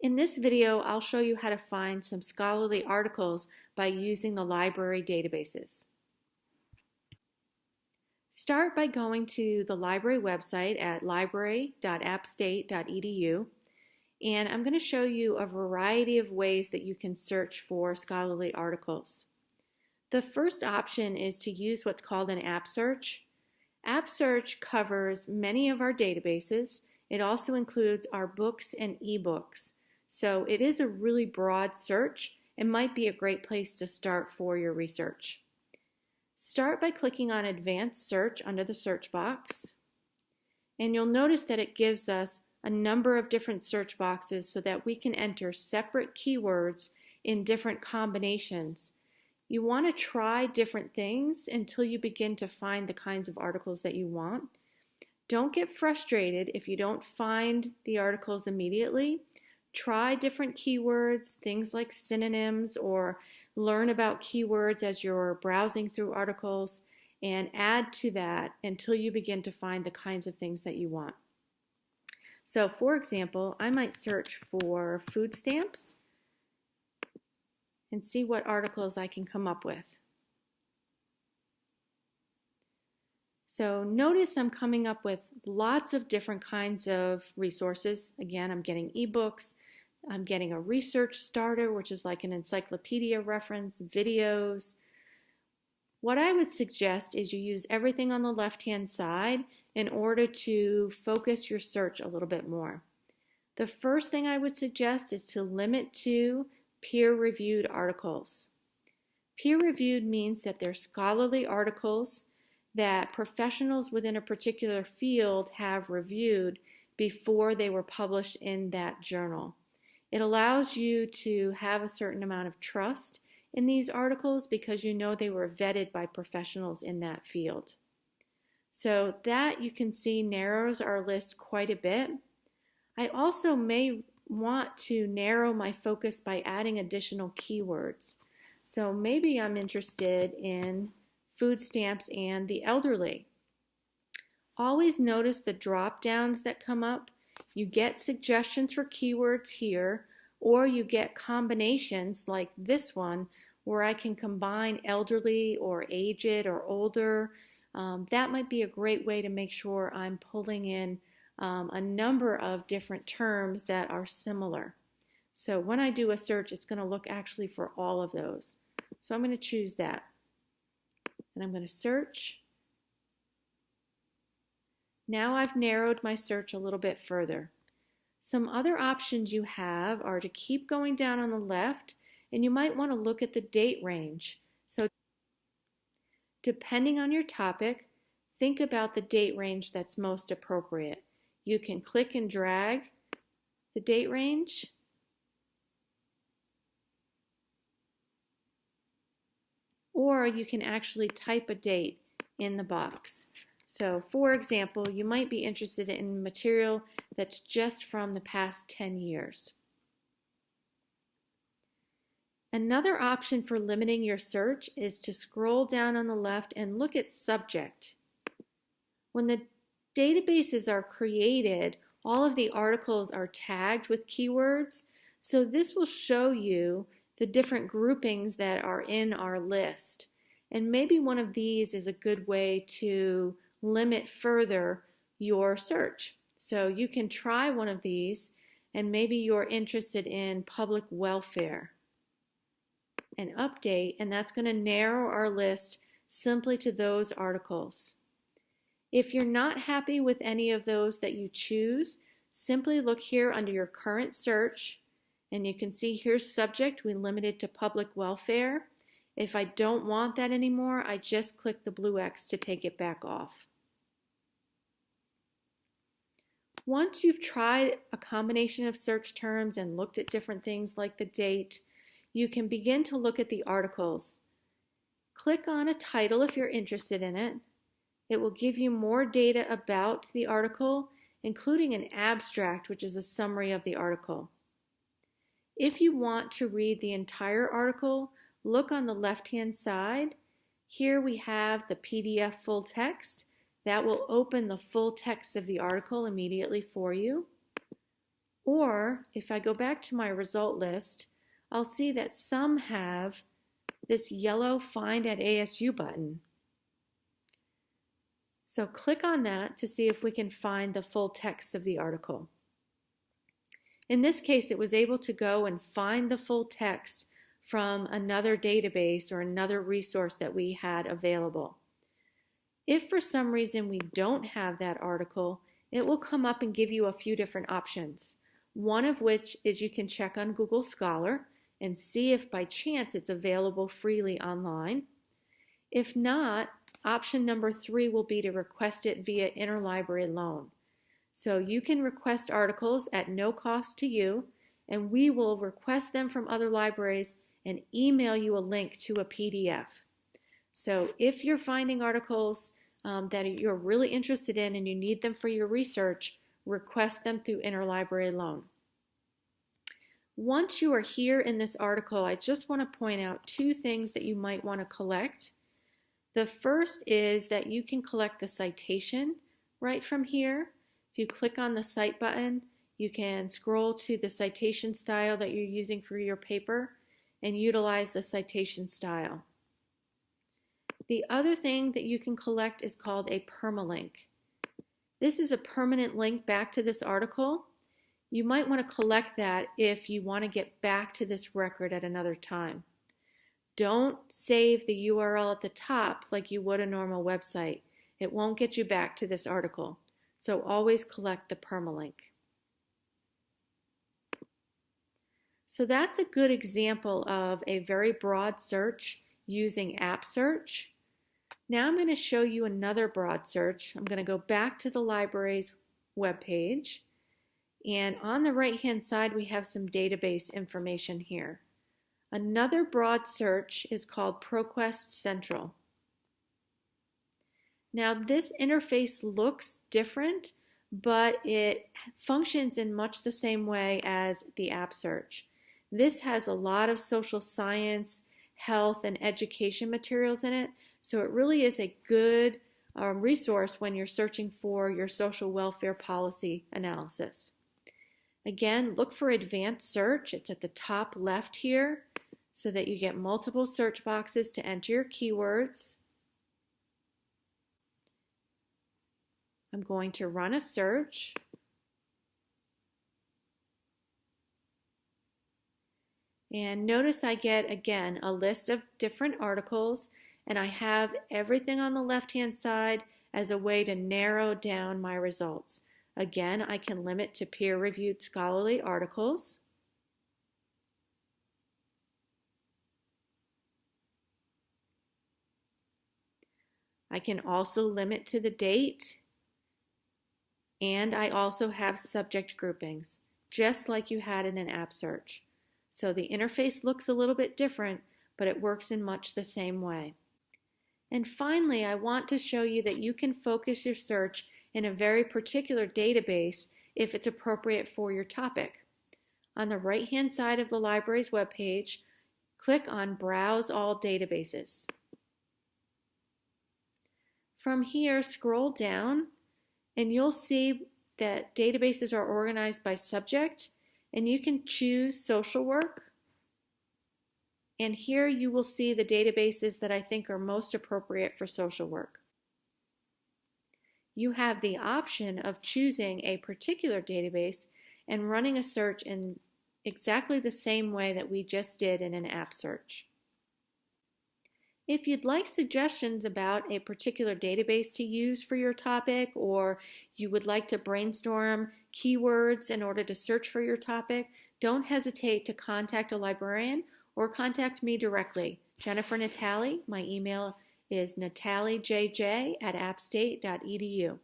In this video, I'll show you how to find some scholarly articles by using the library databases. Start by going to the library website at library.appstate.edu and I'm going to show you a variety of ways that you can search for scholarly articles. The first option is to use what's called an app search. App search covers many of our databases. It also includes our books and ebooks. So it is a really broad search and might be a great place to start for your research. Start by clicking on Advanced Search under the search box. And you'll notice that it gives us a number of different search boxes so that we can enter separate keywords in different combinations. You want to try different things until you begin to find the kinds of articles that you want. Don't get frustrated if you don't find the articles immediately try different keywords, things like synonyms, or learn about keywords as you're browsing through articles, and add to that until you begin to find the kinds of things that you want. So, for example, I might search for food stamps and see what articles I can come up with. So notice I'm coming up with lots of different kinds of resources. Again, I'm getting ebooks, I'm getting a research starter, which is like an encyclopedia reference, videos. What I would suggest is you use everything on the left-hand side in order to focus your search a little bit more. The first thing I would suggest is to limit to peer-reviewed articles. Peer-reviewed means that they're scholarly articles that professionals within a particular field have reviewed before they were published in that journal. It allows you to have a certain amount of trust in these articles because you know they were vetted by professionals in that field. So that you can see narrows our list quite a bit. I also may want to narrow my focus by adding additional keywords. So maybe I'm interested in food stamps and the elderly. Always notice the drop downs that come up you get suggestions for keywords here, or you get combinations like this one where I can combine elderly or aged or older. Um, that might be a great way to make sure I'm pulling in um, a number of different terms that are similar. So when I do a search, it's going to look actually for all of those. So I'm going to choose that. And I'm going to search. Now I've narrowed my search a little bit further. Some other options you have are to keep going down on the left and you might want to look at the date range. So depending on your topic, think about the date range that's most appropriate. You can click and drag the date range or you can actually type a date in the box. So for example, you might be interested in material that's just from the past 10 years. Another option for limiting your search is to scroll down on the left and look at subject. When the databases are created, all of the articles are tagged with keywords, so this will show you the different groupings that are in our list. And maybe one of these is a good way to limit further your search. So you can try one of these and maybe you're interested in public welfare and update and that's going to narrow our list simply to those articles. If you're not happy with any of those that you choose, simply look here under your current search and you can see here's subject, we limited to public welfare. If I don't want that anymore, I just click the blue X to take it back off. Once you've tried a combination of search terms and looked at different things like the date, you can begin to look at the articles. Click on a title if you're interested in it. It will give you more data about the article, including an abstract, which is a summary of the article. If you want to read the entire article, look on the left-hand side. Here we have the PDF full text, that will open the full text of the article immediately for you. Or if I go back to my result list, I'll see that some have this yellow Find at ASU button. So click on that to see if we can find the full text of the article. In this case, it was able to go and find the full text from another database or another resource that we had available. If for some reason we don't have that article, it will come up and give you a few different options. One of which is you can check on Google Scholar and see if by chance it's available freely online. If not, option number three will be to request it via interlibrary loan. So you can request articles at no cost to you, and we will request them from other libraries and email you a link to a PDF. So if you're finding articles um, that you're really interested in and you need them for your research, request them through interlibrary loan. Once you are here in this article, I just want to point out two things that you might want to collect. The first is that you can collect the citation right from here. If you click on the Cite button, you can scroll to the citation style that you're using for your paper and utilize the citation style. The other thing that you can collect is called a permalink. This is a permanent link back to this article you might want to collect that if you want to get back to this record at another time. Don't save the URL at the top like you would a normal website. It won't get you back to this article. So always collect the permalink. So that's a good example of a very broad search using app search. Now I'm going to show you another broad search. I'm going to go back to the library's webpage and on the right hand side, we have some database information here. Another broad search is called ProQuest Central. Now this interface looks different, but it functions in much the same way as the app search. This has a lot of social science, health, and education materials in it, so it really is a good um, resource when you're searching for your social welfare policy analysis. Again, look for advanced search. It's at the top left here so that you get multiple search boxes to enter your keywords. I'm going to run a search. And notice I get, again, a list of different articles, and I have everything on the left-hand side as a way to narrow down my results. Again, I can limit to peer-reviewed scholarly articles. I can also limit to the date. And I also have subject groupings, just like you had in an app search. So the interface looks a little bit different, but it works in much the same way. And finally, I want to show you that you can focus your search in a very particular database if it's appropriate for your topic. On the right-hand side of the library's webpage, click on Browse All Databases. From here, scroll down and you'll see that databases are organized by subject and you can choose social work. And here you will see the databases that I think are most appropriate for social work you have the option of choosing a particular database and running a search in exactly the same way that we just did in an app search. If you'd like suggestions about a particular database to use for your topic, or you would like to brainstorm keywords in order to search for your topic, don't hesitate to contact a librarian or contact me directly. Jennifer Natali, my email is nataliejj at appstate.edu.